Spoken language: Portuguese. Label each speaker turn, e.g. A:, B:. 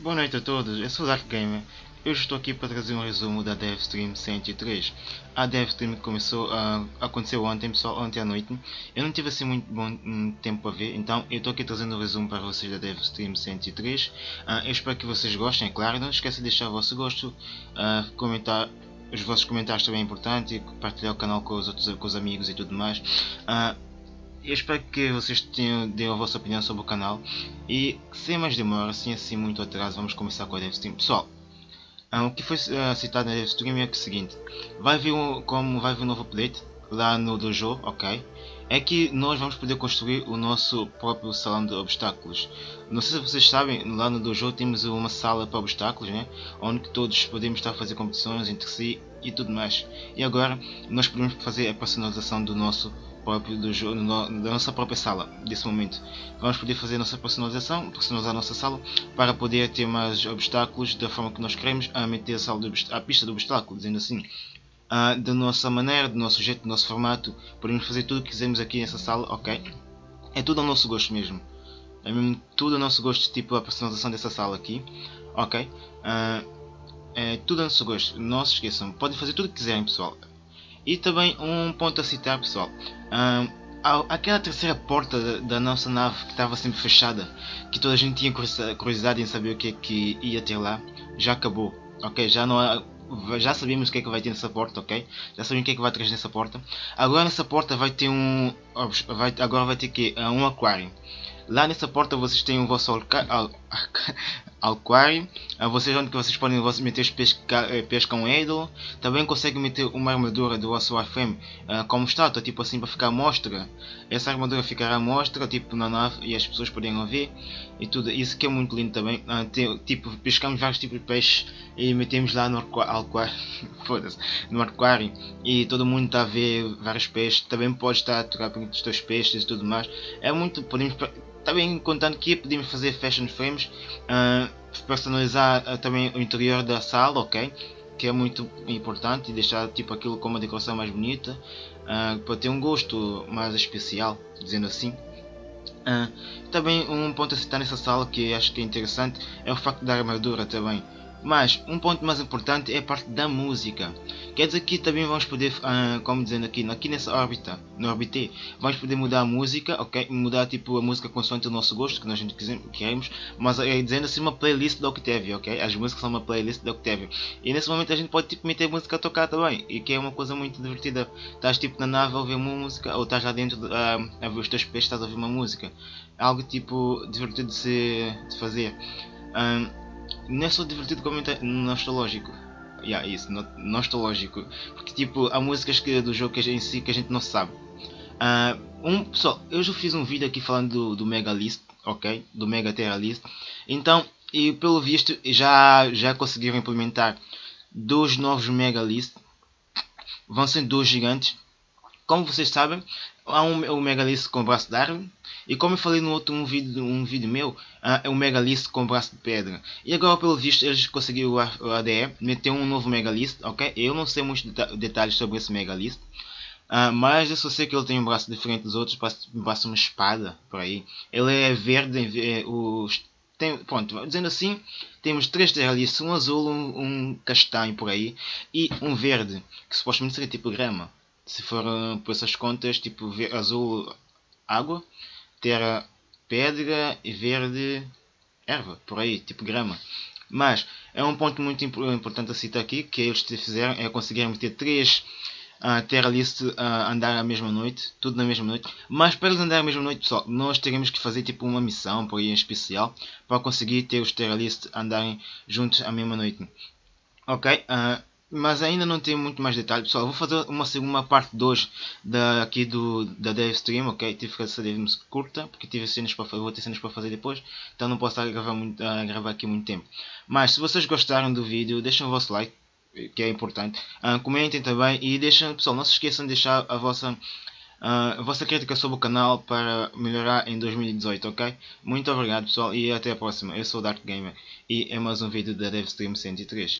A: Boa noite a todos, eu sou o Dark Gamer. Eu estou aqui para trazer um resumo da DevStream 103. A DevStream começou a aconteceu ontem, pessoal, ontem à noite. Eu não tive assim muito bom um, tempo para ver, então eu estou aqui trazendo um resumo para vocês da DevStream 103. Uh, eu espero que vocês gostem, é claro. Não esqueça de deixar o vosso gosto, uh, comentar. Os vossos comentários também é importante, partilhar o canal com os outros com os amigos e tudo mais. Uh, eu espero que vocês tenham, deem a vossa opinião sobre o canal e sem mais demora, sem assim muito atraso, vamos começar com a DevStream. Pessoal, um, o que foi uh, citado na DevStream é o seguinte, vai vir um, como vai vir um novo update lá no dojo, ok? É que nós vamos poder construir o nosso próprio salão de obstáculos. Não sei se vocês sabem, lá no dojo temos uma sala para obstáculos, né? onde todos podemos estar a fazer competições entre si e tudo mais. E agora nós podemos fazer a personalização do nosso próprio do jogo, da nossa própria sala, desse momento. Vamos poder fazer a nossa personalização, personalizar a nossa sala, para poder ter mais obstáculos da forma que nós queremos, a meter a, sala a pista do obstáculo, dizendo assim. Uh, da nossa maneira, do nosso jeito, do nosso formato, podemos fazer tudo o que quisermos aqui nessa sala, ok? É tudo ao nosso gosto mesmo. É mesmo tudo ao nosso gosto, tipo a personalização dessa sala aqui, ok? Uh, é tudo ao nosso gosto, não se esqueçam, podem fazer tudo o que quiserem pessoal. E também um ponto a citar pessoal, um, aquela terceira porta da, nossa nave que estava sempre fechada, que toda a gente tinha curiosidade em saber o que é que ia ter lá, já acabou, ok? Já não há, já sabemos o que é que vai ter nessa porta, ok? Já sabemos o que é que vai trazer nessa porta. Agora nessa porta vai ter um, vai, agora vai ter que um aquário. Lá nessa porta vocês têm o vosso aquário, vocês onde vocês podem meter os pesca, eh, pescam idol, também conseguem meter uma armadura do vosso Warframe uh, como estátua, tipo assim para ficar à mostra. Essa armadura ficará à mostra, tipo na nave e as pessoas podem ver e tudo. Isso que é muito lindo também. Uh, tipo, pescamos vários tipos de peixes e metemos lá no aquário, no aquário e todo mundo está a ver vários peixes. Também pode estar a tocar os teus peixes e tudo mais. É muito, podemos também contando que podemos fazer fashion frames, uh, personalizar uh, também o interior da sala, ok? Que é muito importante e deixar tipo aquilo com uma decoração mais bonita, uh, para ter um gosto mais especial, dizendo assim. também um ponto a citar nessa sala que acho que é interessante é o facto da armadura também. Mas um ponto mais importante é a parte da música. Quer dizer que também vamos poder, uh, como dizendo aqui, aqui nessa órbita, no orbite, vamos poder mudar a música, ok? Mudar tipo a música consoante o nosso gosto, que nós queremos, mas é dizendo assim uma playlist da Octavia, ok? As músicas são uma playlist da Octavia. E nesse momento a gente pode tipo meter música a tocar também, e que é uma coisa muito divertida. Estás tipo na nave a ouvir uma música, ou estás lá dentro uh, a ver os teus peixes, estás a ouvir uma música. Algo tipo divertido de, se, de fazer. Um, não é só divertido como nostálgico. Yeah, isso, nostálgico. Porque tipo, há músicas que, do jogo que em si que a gente não sabe. Uh, um, pessoal, eu já fiz um vídeo aqui falando do, do Mega List, ok? Do Mega Terra List. Então, e pelo visto já, já conseguiram implementar dois novos Mega List. Vão ser dois gigantes. Como vocês sabem, há um, o Megalith com braço de árvore. E como eu falei no outro um vídeo, um vídeo meu, uh, é um Megalith com braço de pedra. E agora pelo visto eles conseguiram o ADE, meter um novo Megalith, ok? Eu não sei muitos detalhes sobre esse Megalith. Uh, mas eu só sei que ele tem um braço diferente dos outros, parece uma espada por aí. Ele é verde, é, os, tem, pronto, dizendo assim, temos três terralices, um azul, um, um castanho por aí e um verde, que supostamente seria tipo grama se for por essas contas, tipo azul água, terra pedra e verde erva, por aí, tipo grama. Mas é um ponto muito importante a citar aqui, que eles fizeram, é conseguirem ter três uh, Terra List uh, andar à mesma noite, tudo na mesma noite. Mas para eles andarem à mesma noite, pessoal, nós teremos que fazer tipo uma missão por aí em especial para conseguir ter os Terra List andarem juntos à mesma noite. Ok? Uh, mas ainda não tenho muito mais detalhes pessoal vou fazer uma segunda parte 2 da, aqui do, da dev stream ok tive que fazer curta porque tive cenas para vou ter cenas para fazer depois então não posso estar a gravar, muito, gravar aqui muito tempo mas se vocês gostaram do vídeo deixem o vosso like que é importante uh, comentem também e deixem pessoal não se esqueçam de deixar a vossa Uh, a vossa crítica sobre o canal para melhorar em 2018, ok? Muito obrigado pessoal e até a próxima. Eu sou o Dark Gamer e é mais um vídeo da DevStream 103.